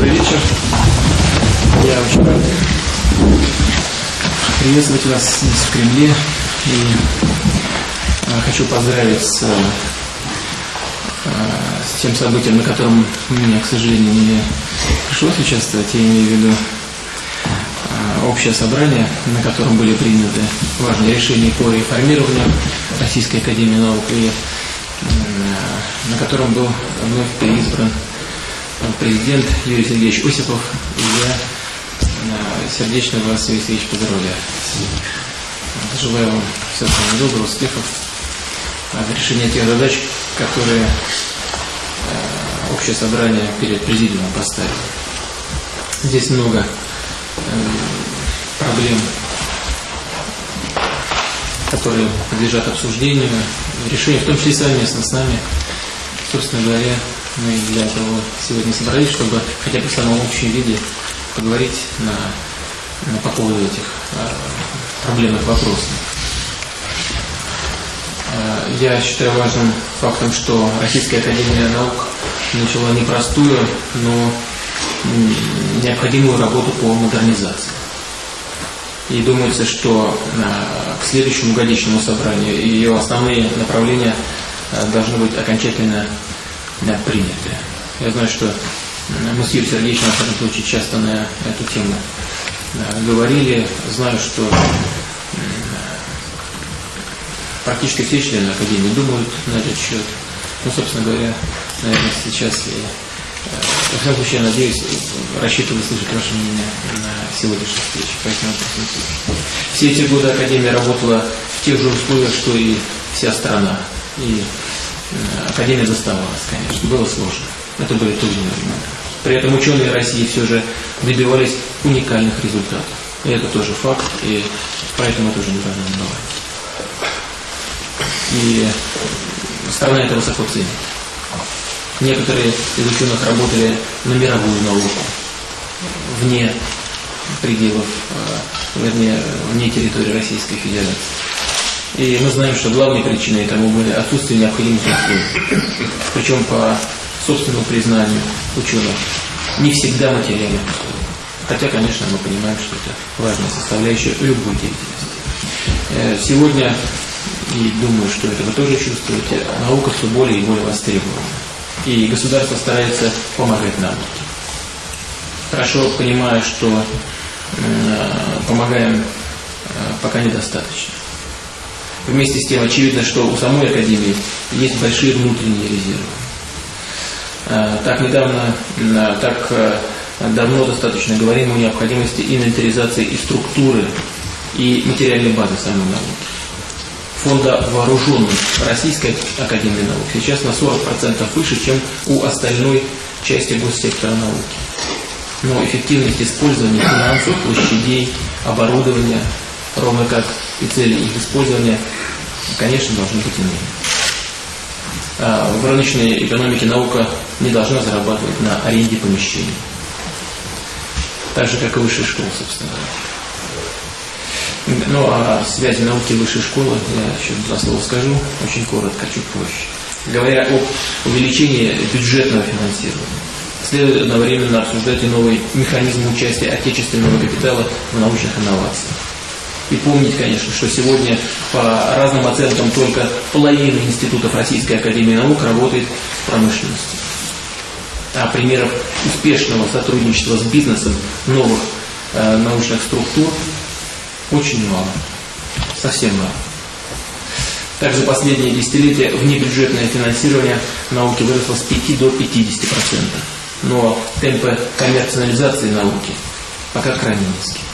Добрый вечер. Я очень рад приветствовать вас здесь в Кремле и а, хочу поздравить с, а, с тем событием, на котором мне, к сожалению, не пришлось участвовать. Я имею в виду а, общее собрание, на котором были приняты важные решения по реформированию Российской Академии Наук и на котором был вновь переизбран президент Юрий Сергеевич Осипов. И я сердечно вас, Юрий Сергеевич, поздравляю. Желаю вам всего самого доброго, успехов в решении тех задач, которые общее собрание перед президиумом поставило. Здесь много проблем, которые подлежат обсуждению, решению, в том числе совместно с нами. Собственно говоря, мы для этого сегодня собрались, чтобы хотя бы в самом общем виде поговорить на, на, по поводу этих а, проблемных вопросов. А, я считаю важным фактом, что Российская Академия Наук начала непростую, но необходимую работу по модернизации. И думается, что к следующему годичному собранию ее основные направления должны быть окончательно приняты. Я знаю, что мы с Юрием Сергеевичем, случае, часто на эту тему говорили. Знаю, что практически все члены Академии думают на этот счет. Ну, собственно говоря, наверное, сейчас и во всяком случае, я надеюсь, рассчитываю слышать ваше мнение на сегодняшней встрече. Поэтому все эти годы Академия работала в тех же условиях, что и вся страна. И Академия доставалась, конечно. Было сложно. Это были трудные времена. При этом ученые России все же добивались уникальных результатов. И это тоже факт, и поэтому это уже не должно забывать. И страна это высоко ценит. Некоторые из ученых работали на мировую науку, вне пределов, э, вернее, вне территории Российской Федерации. И мы знаем, что главной причиной этому были отсутствие необходимых условий. Причем по собственному признанию ученых, не всегда материальных условий. Хотя, конечно, мы понимаем, что это важная составляющая любой деятельности. Э, сегодня, и думаю, что это вы тоже чувствуете, наука все более и более востребована. И государство старается помогать нам. Хорошо понимаю, что э, помогаем э, пока недостаточно. Вместе с тем очевидно, что у самой Академии есть большие внутренние резервы. Э, так недавно, так э, давно достаточно говорим о необходимости инвентаризации и структуры, и материальной базы самой науки. Фонда вооруженных Российской Академии Наук сейчас на 40% выше, чем у остальной части госсектора науки. Но эффективность использования финансов, площадей, оборудования, ровно как и цели их использования, конечно, должны быть иными. А в рыночной экономике наука не должна зарабатывать на аренде помещений. Так же, как и высшая школа, собственно Ну, а связи науки и высшей школы, я еще два слова скажу, очень коротко, чуть позже. Говоря об увеличении бюджетного финансирования, следует одновременно обсуждать и новый механизм участия отечественного капитала в научных инновациях. И помнить, конечно, что сегодня по разным оценкам только половина институтов Российской Академии Наук работает в промышленности. А примеров успешного сотрудничества с бизнесом новых э, научных структур очень мало. Совсем мало. Также последние десятилетия внебюджетное финансирование науки выросло с 5 до 50%. Но темпы коммерциализации науки пока крайне низкие.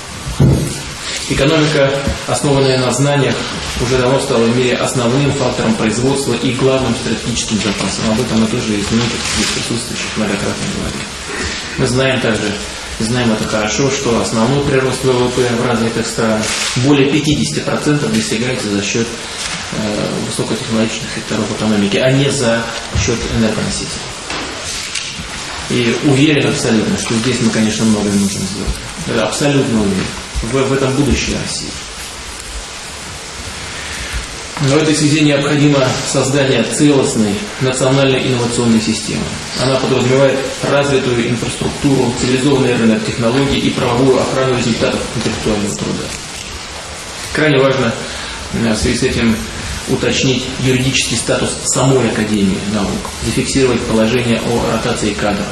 Экономика, основанная на знаниях, уже давно стала в мире основным фактором производства и главным стратегическим запасом. Об этом мы тоже из многих здесь присутствующих многократно говорили. Мы знаем также, знаем это хорошо, что основной прирост ВВП в развитых странах более 50% достигается за счет э, высокотехнологичных секторов экономики, а не за счет энергоносителей. И уверен абсолютно, что здесь мы, конечно, многое можем сделать. Абсолютно уверен в, в этом будущее России. Но в этой связи необходимо создание целостной национальной инновационной системы. Она подразумевает развитую инфраструктуру, цивилизованный рынок технологий и правовую охрану результатов интеллектуального труда. Крайне важно в связи с этим уточнить юридический статус самой Академии наук, зафиксировать положение о ротации кадров,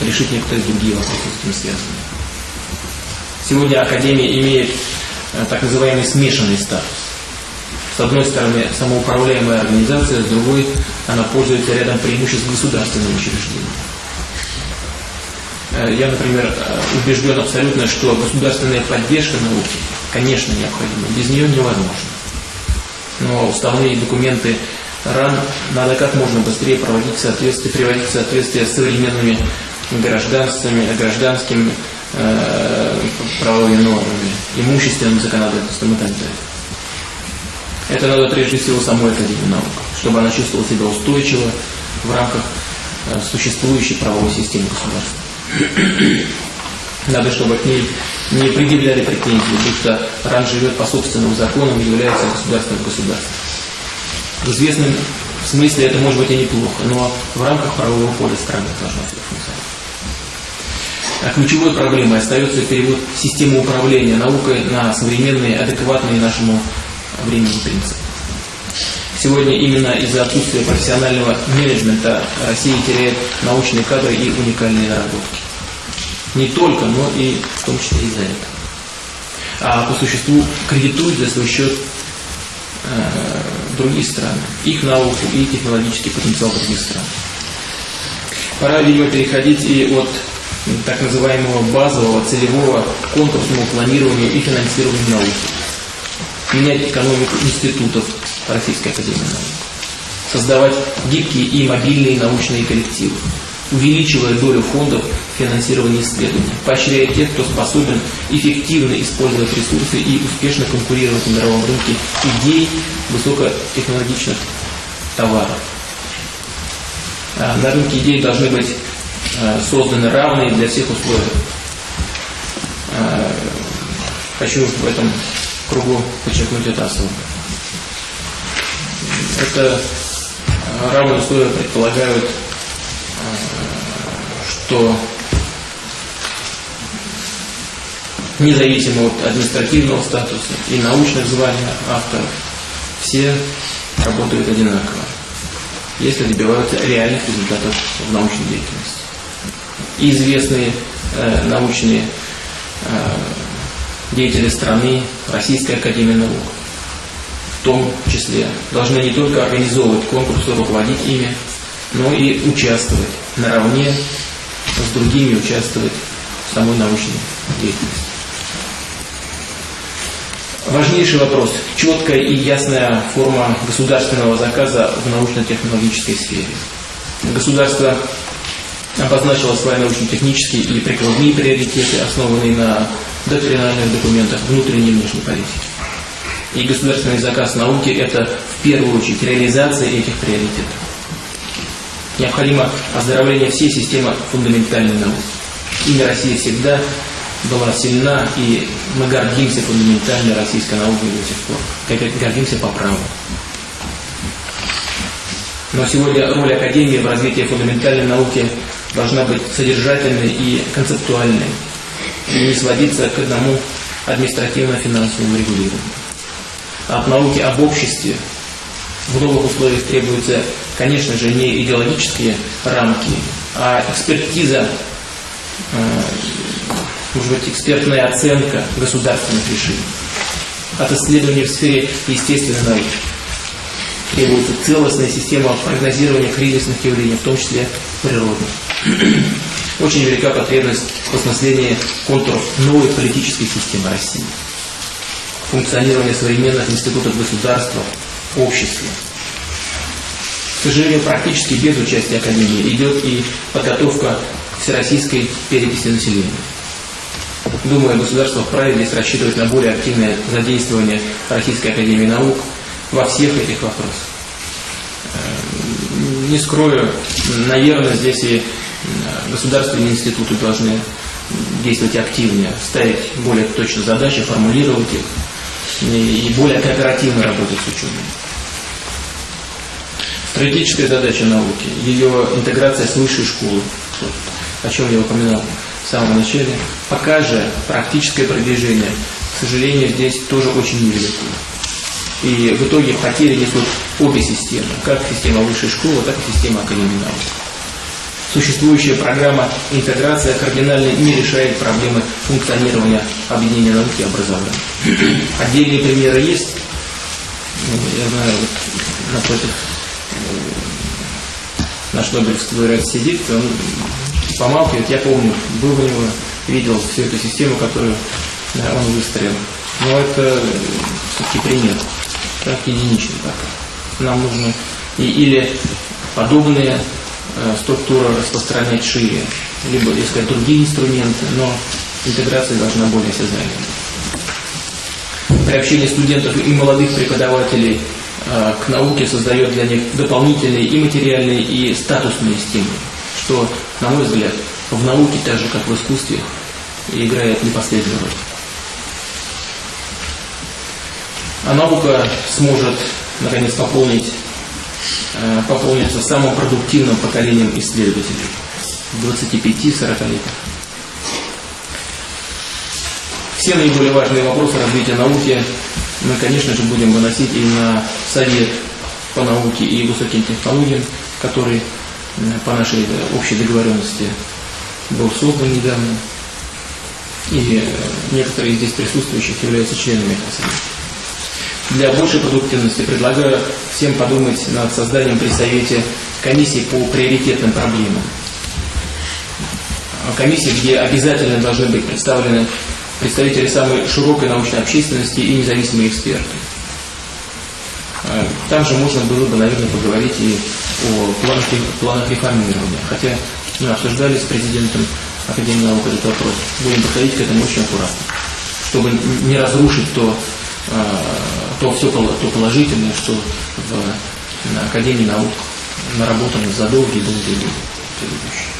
решить некоторые другие вопросы с этим связанные. Сегодня Академия имеет э, так называемый смешанный статус. С одной стороны, самоуправляемая организация, с другой, она пользуется рядом преимуществ государственного учреждения. Э, я, например, э, убежден абсолютно, что государственная поддержка науки, конечно, необходима. Без нее невозможно. Но уставные документы РАН надо как можно быстрее проводить в соответствие, приводить в соответствие с современными гражданскими, гражданскими э, правовыми нормами, имущественным законодательством и так далее. Это надо прежде всего самой Академии наук, чтобы она чувствовала себя устойчиво в рамках э, существующей правовой системы государства. Надо, чтобы к ней не предъявляли претензии, будто РАН живет по собственным законам и является государственным государством. В известном смысле это может быть и неплохо, но в рамках правового поля страны должна функционировать. А ключевой проблемой остается перевод системы управления наукой на современные, адекватные нашему времени принципы. Сегодня именно из-за отсутствия профессионального менеджмента Россия теряет научные кадры и уникальные наработки. Не только, но и в том числе из-за этого. А по существу кредитует за свой счет э, другие страны, их науку и технологический потенциал других стран. Пора, видимо, переходить и от так называемого базового, целевого к конкурсному планированию и финансированию науки. Менять экономику институтов Российской Академии Наук. Создавать гибкие и мобильные научные коллективы увеличивая долю фондов финансирования исследований, поощряя тех, кто способен эффективно использовать ресурсы и успешно конкурировать на мировом рынке идей высокотехнологичных товаров. А, на рынке идей должны быть созданы равные для всех условия. А, хочу в этом кругу подчеркнуть это особо. Это равные условия предполагают что независимо от административного статуса и научных званий авторов, все работают одинаково, если добиваются реальных результатов в научной деятельности. И известные э, научные э, деятели страны, Российская Академия Наук, в том числе, должны не только организовывать конкурсы, руководить ими, но и участвовать наравне с другими участвовать в самой научной деятельности. Важнейший вопрос – четкая и ясная форма государственного заказа в научно-технологической сфере. Государство обозначило свои научно-технические и прикладные приоритеты, основанные на доктринальных документах внутренней и внешней политики. И государственный заказ науки – это в первую очередь реализация этих приоритетов. Необходимо оздоровление всей системы фундаментальной науки. Имя России всегда была сильна, и мы гордимся фундаментальной российской наукой до сих пор. Как гордимся по праву. Но сегодня роль Академии в развитии фундаментальной науки должна быть содержательной и концептуальной, и не сводиться к одному административно-финансовому регулированию. От науки об обществе в новых условиях требуется конечно же, не идеологические рамки, а экспертиза, э, может быть, экспертная оценка государственных решений. От исследований в сфере естественной науки требуется целостная система прогнозирования кризисных явлений, в том числе природных. Очень велика потребность в осмыслении контуров новой политической системы России, функционирования современных институтов государства, общества, к сожалению, практически без участия Академии идет и подготовка всероссийской переписи населения. Думаю, государство вправе здесь рассчитывать на более активное задействование Российской Академии Наук во всех этих вопросах. Э, не скрою, наверное, здесь и государственные институты должны действовать активнее, ставить более точно задачи, формулировать их и более кооперативно работать с учеными. Стратегическая задача науки, ее интеграция с высшей школой, о чем я упоминал в самом начале, пока же практическое продвижение, к сожалению, здесь тоже очень невелико. И в итоге потери несут обе системы, как система высшей школы, так и система академии наук. Существующая программа интеграция кардинально не решает проблемы функционирования объединения науки и образования. Отдельные примеры есть. Ну, я знаю, вот напротив э, наш Нобелевский лауреат сидит, он помалкивает. Я помню, был у него, видел всю эту систему, которую он выстроил. Но это все-таки пример так, единичный так. Нам нужно и, или подобные э, структуры распространять шире, либо искать другие инструменты, но интеграция должна более осязаемой. Приобщение студентов и молодых преподавателей э, к науке создает для них дополнительные и материальные, и статусные стимулы, что, на мой взгляд, в науке, так же как в искусстве, играет не последнюю роль. а наука сможет наконец пополнить, э, пополниться самым продуктивным поколением исследователей 25-40 лет. Все наиболее важные вопросы развития науки мы, конечно же, будем выносить и на Совет по науке и высоким технологиям, который э, по нашей общей договоренности был создан недавно. И э, некоторые из здесь присутствующих являются членами этого совета для большей продуктивности предлагаю всем подумать над созданием при Совете комиссии по приоритетным проблемам. Комиссии, где обязательно должны быть представлены представители самой широкой научной общественности и независимые эксперты. Там же можно было бы, наверное, поговорить и о планах, планах реформирования. Хотя мы обсуждали с президентом Академии наук этот вопрос. Будем подходить к этому очень аккуратно, чтобы не разрушить то а, то все то положительное, что в, на Академии наук наработано за долгие-долгие годы предыдущие.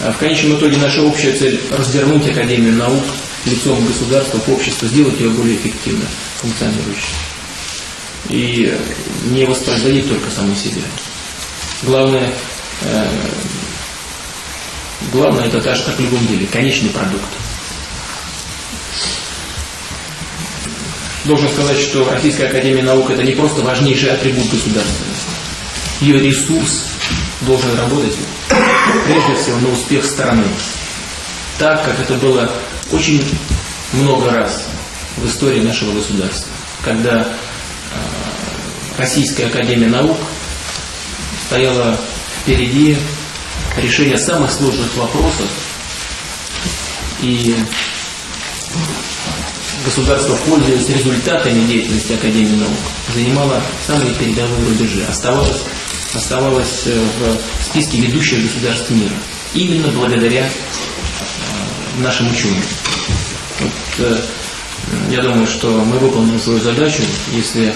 А в конечном итоге наша общая цель – развернуть Академию наук лицом государства к обществу, сделать ее более эффективно функционирующей. И не воспроизводить только саму себя. Главное, э, главное это так же, как в любом деле, конечный продукт. Должен сказать, что Российская Академия Наук это не просто важнейший атрибут государственности. Ее ресурс должен работать прежде всего на успех страны. Так, как это было очень много раз в истории нашего государства, когда э, Российская Академия Наук стояла впереди решения самых сложных вопросов и государство, пользуясь результатами деятельности Академии наук, занимало самые передовые рубежи, оставалось, оставалось э, в списке ведущих государств мира. Именно благодаря э, нашим ученым. Вот, э, я думаю, что мы выполним свою задачу, если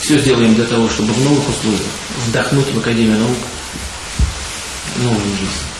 все сделаем для того, чтобы в новых условиях вдохнуть в Академию наук новую жизнь.